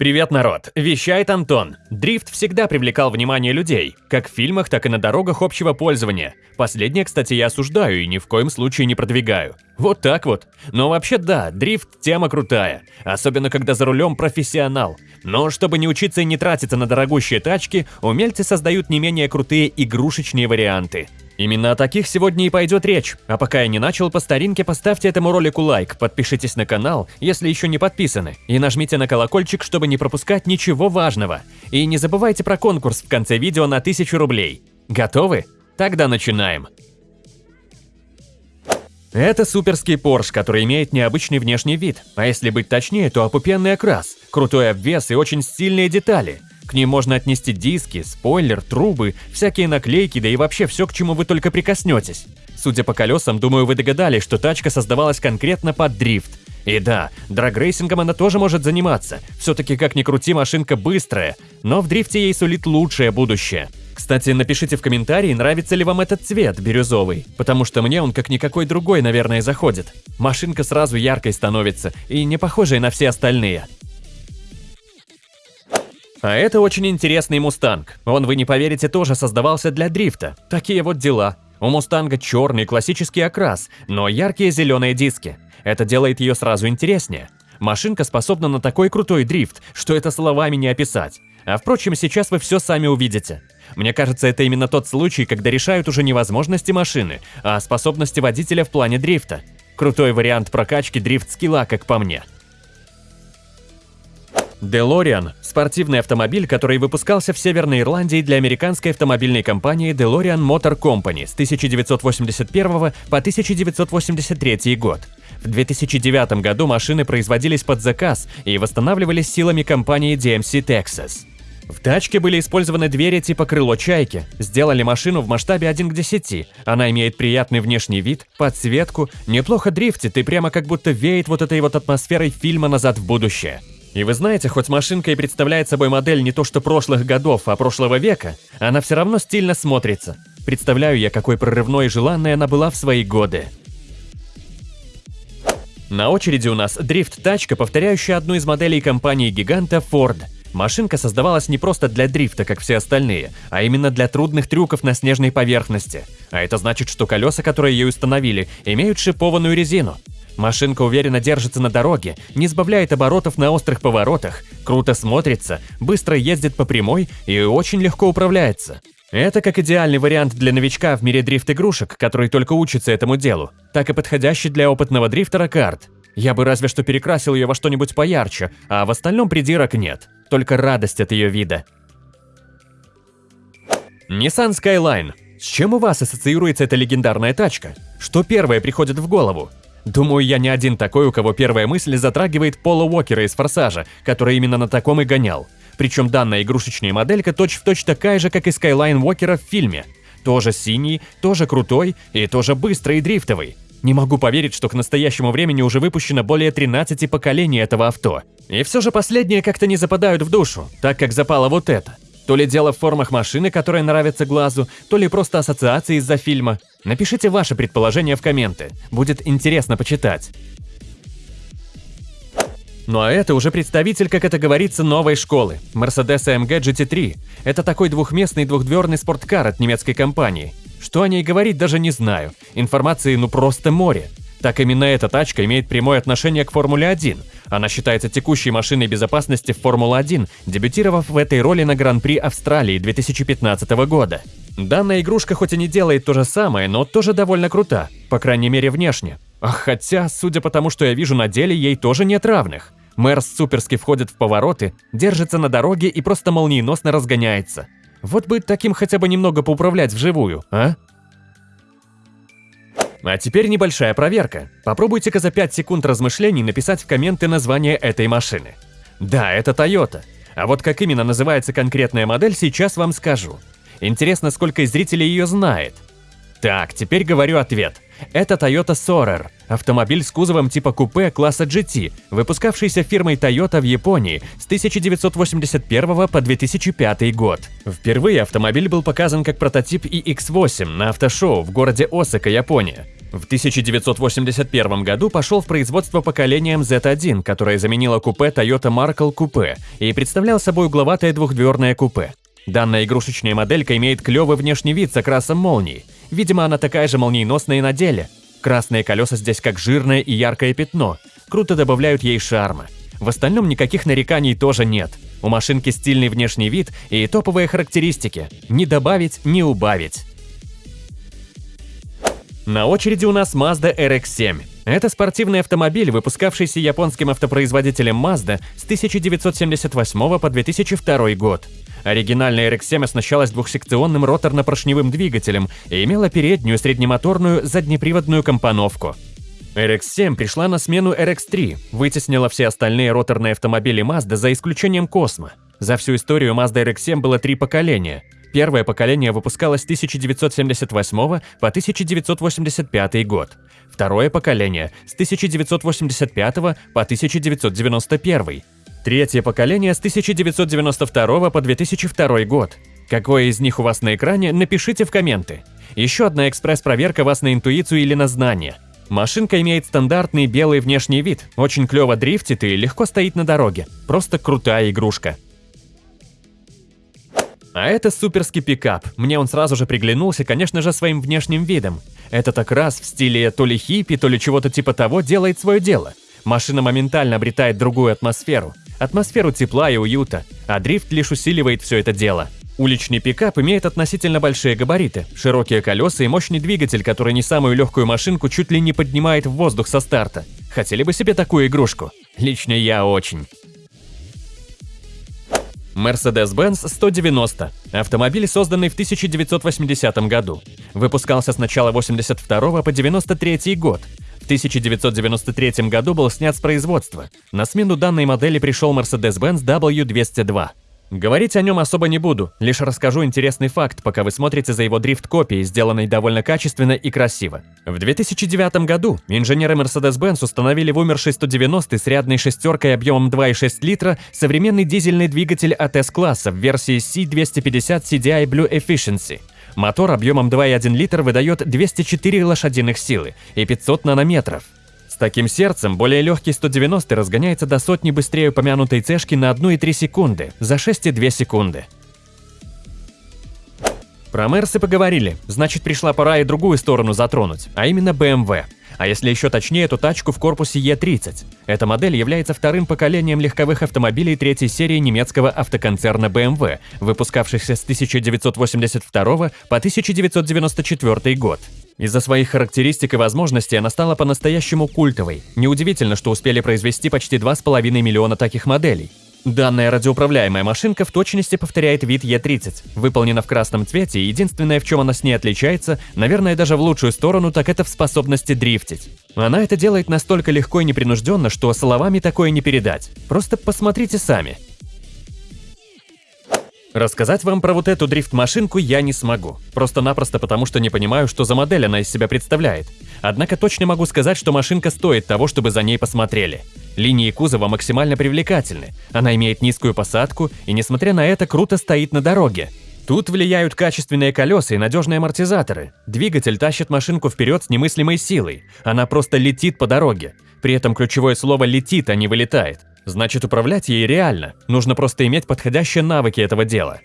Привет, народ! Вещает Антон. Дрифт всегда привлекал внимание людей, как в фильмах, так и на дорогах общего пользования. Последнее, кстати, я осуждаю и ни в коем случае не продвигаю. Вот так вот. Но вообще да, дрифт – тема крутая. Особенно, когда за рулем профессионал. Но чтобы не учиться и не тратиться на дорогущие тачки, умельцы создают не менее крутые игрушечные варианты. Именно о таких сегодня и пойдет речь. А пока я не начал, по старинке поставьте этому ролику лайк, подпишитесь на канал, если еще не подписаны, и нажмите на колокольчик, чтобы не пропускать ничего важного. И не забывайте про конкурс в конце видео на 1000 рублей. Готовы? Тогда начинаем. Это суперский Porsche, который имеет необычный внешний вид, а если быть точнее, то опупенный окрас, крутой обвес и очень стильные детали – к ним можно отнести диски, спойлер, трубы, всякие наклейки, да и вообще все, к чему вы только прикоснетесь. Судя по колесам, думаю, вы догадались, что тачка создавалась конкретно под дрифт. И да, драгрейсингом она тоже может заниматься. Все-таки, как ни крути, машинка быстрая, но в дрифте ей сулит лучшее будущее. Кстати, напишите в комментарии, нравится ли вам этот цвет, бирюзовый, потому что мне он как никакой другой, наверное, заходит. Машинка сразу яркой становится и не похожая на все остальные. А это очень интересный Мустанг. Он, вы не поверите, тоже создавался для дрифта. Такие вот дела. У Мустанга черный классический окрас, но яркие зеленые диски. Это делает ее сразу интереснее. Машинка способна на такой крутой дрифт, что это словами не описать. А впрочем, сейчас вы все сами увидите. Мне кажется, это именно тот случай, когда решают уже не возможности машины, а способности водителя в плане дрифта. Крутой вариант прокачки дрифт-скилла, как по мне. DeLorean – спортивный автомобиль, который выпускался в Северной Ирландии для американской автомобильной компании DeLorean Motor Company с 1981 по 1983 год. В 2009 году машины производились под заказ и восстанавливались силами компании DMC Texas. В тачке были использованы двери типа крыло чайки. Сделали машину в масштабе 1 к 10. Она имеет приятный внешний вид, подсветку, неплохо дрифтит и прямо как будто веет вот этой вот атмосферой фильма «Назад в будущее». И вы знаете, хоть машинка и представляет собой модель не то что прошлых годов, а прошлого века, она все равно стильно смотрится. Представляю я, какой прорывной и желанной она была в свои годы. На очереди у нас дрифт-тачка, повторяющая одну из моделей компании-гиганта Ford. Машинка создавалась не просто для дрифта, как все остальные, а именно для трудных трюков на снежной поверхности. А это значит, что колеса, которые ее установили, имеют шипованную резину. Машинка уверенно держится на дороге, не сбавляет оборотов на острых поворотах, круто смотрится, быстро ездит по прямой и очень легко управляется. Это как идеальный вариант для новичка в мире дрифт-игрушек, который только учится этому делу, так и подходящий для опытного дрифтера карт. Я бы разве что перекрасил ее во что-нибудь поярче, а в остальном придирок нет, только радость от ее вида. Nissan Skyline. С чем у вас ассоциируется эта легендарная тачка? Что первое приходит в голову? Думаю, я не один такой, у кого первая мысль затрагивает Пола Уокера из «Форсажа», который именно на таком и гонял. Причем данная игрушечная моделька точь-в-точь точь такая же, как и Skyline Уокера в фильме. Тоже синий, тоже крутой и тоже быстрый и дрифтовый. Не могу поверить, что к настоящему времени уже выпущено более 13 поколений этого авто. И все же последние как-то не западают в душу, так как запало вот это. То ли дело в формах машины, которая нравится глазу, то ли просто ассоциации из-за фильма. Напишите ваши предположения в комменты, будет интересно почитать. Ну а это уже представитель, как это говорится, новой школы – Mercedes AMG GT3. Это такой двухместный двухдверный спорткар от немецкой компании. Что о ней говорить, даже не знаю. Информации ну просто море. Так именно эта тачка имеет прямое отношение к Формуле-1. Она считается текущей машиной безопасности в Формула-1, дебютировав в этой роли на Гран-при Австралии 2015 года. Данная игрушка хоть и не делает то же самое, но тоже довольно крута, по крайней мере внешне. Хотя, судя по тому, что я вижу на деле, ей тоже нет равных. Мерс суперски входит в повороты, держится на дороге и просто молниеносно разгоняется. Вот бы таким хотя бы немного поуправлять вживую, а? А теперь небольшая проверка. Попробуйте-ка за 5 секунд размышлений написать в комменты название этой машины. Да, это Toyota. А вот как именно называется конкретная модель, сейчас вам скажу. Интересно, сколько зрителей ее знает. Так, теперь говорю ответ. Это Toyota Sorer, автомобиль с кузовом типа купе класса GT, выпускавшийся фирмой Toyota в Японии с 1981 по 2005 год. Впервые автомобиль был показан как прототип iX8 на автошоу в городе Осака, Япония. В 1981 году пошел в производство поколением Z1, которое заменило купе Toyota Markle Coupe и представлял собой угловатое двухдверное купе. Данная игрушечная моделька имеет клевый внешний вид с окрасом молнии. Видимо, она такая же молниеносная и на деле. Красные колеса здесь как жирное и яркое пятно. Круто добавляют ей шарма. В остальном никаких нареканий тоже нет. У машинки стильный внешний вид и топовые характеристики. Не добавить, не убавить. На очереди у нас Mazda RX-7. Это спортивный автомобиль, выпускавшийся японским автопроизводителем Mazda с 1978 по 2002 год. Оригинальная RX-7 оснащалась двухсекционным роторно-поршневым двигателем и имела переднюю среднемоторную заднеприводную компоновку. RX-7 пришла на смену RX-3, вытеснила все остальные роторные автомобили Mazda за исключением Cosmo. За всю историю Mazda RX-7 было три поколения. Первое поколение выпускалось с 1978 по 1985 год. Второе поколение – с 1985 по 1991. Третье поколение с 1992 по 2002 год. Какое из них у вас на экране, напишите в комменты. Еще одна экспресс-проверка вас на интуицию или на знание. Машинка имеет стандартный белый внешний вид, очень клево дрифтит и легко стоит на дороге. Просто крутая игрушка. А это суперский пикап. Мне он сразу же приглянулся, конечно же, своим внешним видом. Это так раз в стиле то ли хиппи, то ли чего-то типа того делает свое дело. Машина моментально обретает другую атмосферу атмосферу тепла и уюта, а дрифт лишь усиливает все это дело. Уличный пикап имеет относительно большие габариты, широкие колеса и мощный двигатель, который не самую легкую машинку чуть ли не поднимает в воздух со старта. Хотели бы себе такую игрушку? Лично я очень. Mercedes-Benz 190. Автомобиль, созданный в 1980 году. Выпускался с начала 82 по 93 год. 1993 году был снят с производства. На смену данной модели пришел Mercedes-Benz W202. Говорить о нем особо не буду, лишь расскажу интересный факт, пока вы смотрите за его дрифт-копией, сделанной довольно качественно и красиво. В 2009 году инженеры Mercedes-Benz установили в умершей 190 с рядной шестеркой объемом 2,6 литра современный дизельный двигатель от S-класса в версии C250 CDI Blue Efficiency – Мотор объемом 2,1 литр выдает 204 лошадиных силы и 500 нанометров. Таким сердцем более легкий 190 разгоняется до сотни быстрее упомянутой цешки на 1,3 секунды, за 6,2 секунды. Про Мерсы поговорили, значит пришла пора и другую сторону затронуть, а именно BMW. А если еще точнее, то тачку в корпусе E30. Эта модель является вторым поколением легковых автомобилей третьей серии немецкого автоконцерна BMW, выпускавшихся с 1982 по 1994 год. Из-за своих характеристик и возможностей она стала по-настоящему культовой. Неудивительно, что успели произвести почти 2,5 миллиона таких моделей. Данная радиоуправляемая машинка в точности повторяет вид Е30. Выполнена в красном цвете, единственное, в чем она с ней отличается, наверное, даже в лучшую сторону, так это в способности дрифтить. Она это делает настолько легко и непринужденно, что словами такое не передать. Просто посмотрите сами. Рассказать вам про вот эту дрифт-машинку я не смогу. Просто-напросто потому, что не понимаю, что за модель она из себя представляет. Однако точно могу сказать, что машинка стоит того, чтобы за ней посмотрели. Линии кузова максимально привлекательны, она имеет низкую посадку и, несмотря на это, круто стоит на дороге. Тут влияют качественные колеса и надежные амортизаторы. Двигатель тащит машинку вперед с немыслимой силой. Она просто летит по дороге. При этом ключевое слово «летит», а не «вылетает». Значит, управлять ей реально. Нужно просто иметь подходящие навыки этого дела.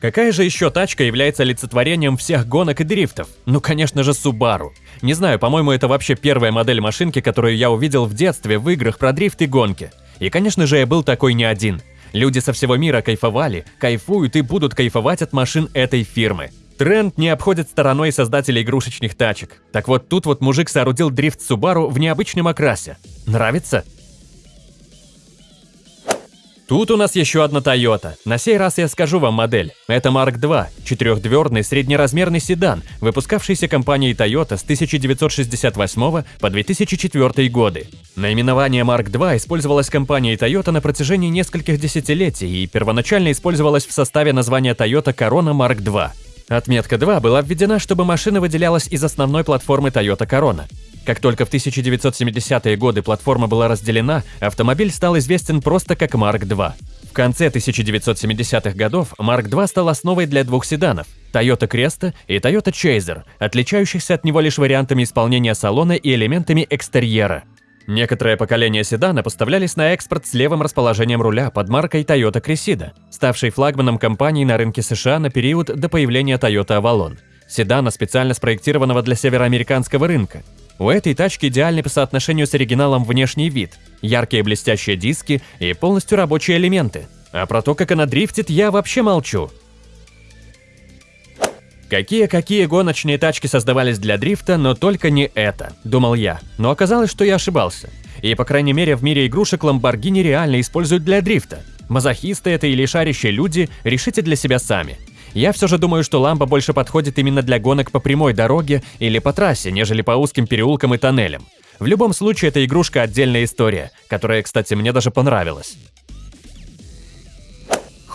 Какая же еще тачка является олицетворением всех гонок и дрифтов? Ну, конечно же, Subaru. Не знаю, по-моему, это вообще первая модель машинки, которую я увидел в детстве в играх про дрифт и гонки. И, конечно же, я был такой не один. Люди со всего мира кайфовали, кайфуют и будут кайфовать от машин этой фирмы. Тренд не обходит стороной создателей игрушечных тачек. Так вот, тут вот мужик соорудил дрифт Subaru в необычном окрасе. Нравится? Тут у нас еще одна Toyota. На сей раз я скажу вам модель. Это Mark II, четырехдверный среднеразмерный седан, выпускавшийся компанией Toyota с 1968 по 2004 годы. Наименование Mark II использовалось компанией Toyota на протяжении нескольких десятилетий и первоначально использовалось в составе названия Toyota Corona Mark II. Отметка 2 была введена, чтобы машина выделялась из основной платформы Toyota Corona. Как только в 1970-е годы платформа была разделена, автомобиль стал известен просто как Mark II. В конце 1970-х годов Mark II стал основой для двух седанов – Toyota Cresta и Toyota Chaser, отличающихся от него лишь вариантами исполнения салона и элементами экстерьера. Некоторые поколения седана поставлялись на экспорт с левым расположением руля под маркой Toyota Cressida, ставшей флагманом компании на рынке США на период до появления Toyota Avalon. Седана, специально спроектированного для североамериканского рынка. У этой тачки идеальный по соотношению с оригиналом внешний вид, яркие блестящие диски и полностью рабочие элементы. А про то, как она дрифтит, я вообще молчу. Какие-какие гоночные тачки создавались для дрифта, но только не это, думал я. Но оказалось, что я ошибался. И, по крайней мере, в мире игрушек Lamborghini реально используют для дрифта. Мазохисты это или шарящие люди, решите для себя сами. Я все же думаю, что ламба больше подходит именно для гонок по прямой дороге или по трассе, нежели по узким переулкам и тоннелям. В любом случае, эта игрушка отдельная история, которая, кстати, мне даже понравилась.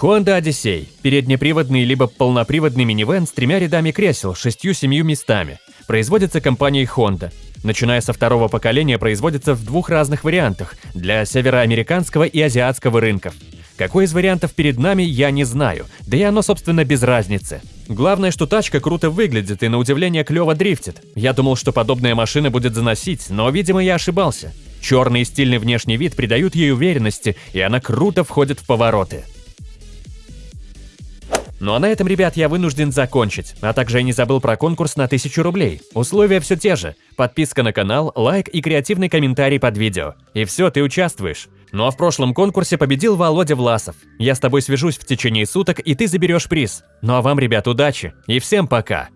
Honda Odyssey – переднеприводный либо полноприводный минивэн с тремя рядами кресел, шестью-семью местами. Производится компанией Honda. Начиная со второго поколения производится в двух разных вариантах – для североамериканского и азиатского рынков – какой из вариантов перед нами, я не знаю, да и оно, собственно, без разницы. Главное, что тачка круто выглядит и на удивление клево дрифтит. Я думал, что подобная машина будет заносить, но, видимо, я ошибался. Черный и стильный внешний вид придают ей уверенности, и она круто входит в повороты. Ну а на этом, ребят, я вынужден закончить. А также я не забыл про конкурс на 1000 рублей. Условия все те же. Подписка на канал, лайк и креативный комментарий под видео. И все, ты участвуешь. Ну а в прошлом конкурсе победил Володя Власов. Я с тобой свяжусь в течение суток, и ты заберешь приз. Ну а вам, ребят, удачи и всем пока!